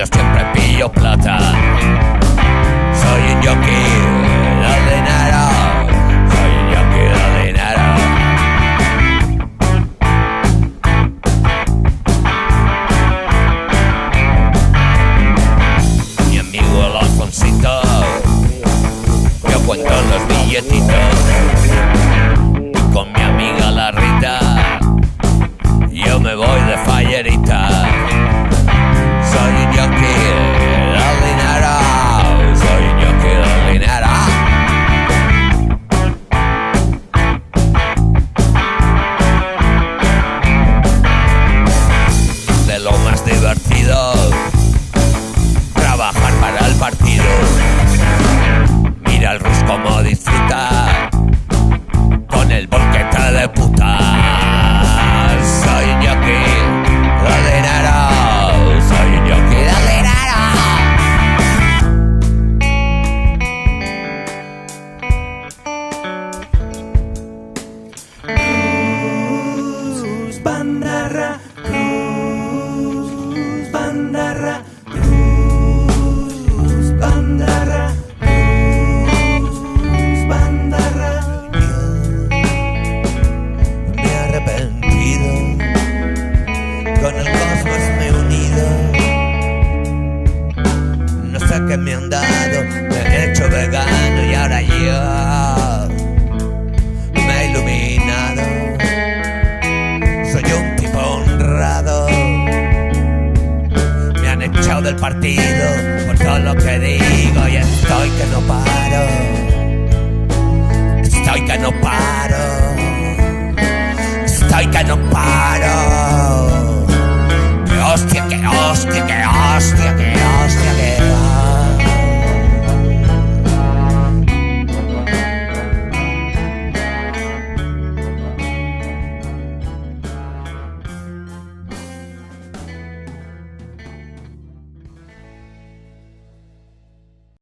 yo siempre pillo plata. Soy un yoki, lo dinero. Soy un yoki, lo dinero. Mi amigo el Alfonsito, yo cuento los billetitos. Y con mi amiga la Rita, yo me voy de fallerita. que me han dado me he hecho vegano y ahora yo me he iluminado. Soy un tipo honrado. Me han echado del partido por todo lo que digo y estoy que no paro. Estoy que no paro. Estoy que no paro. Que hostia, que hostia, que hostia, que hostia, que hostia.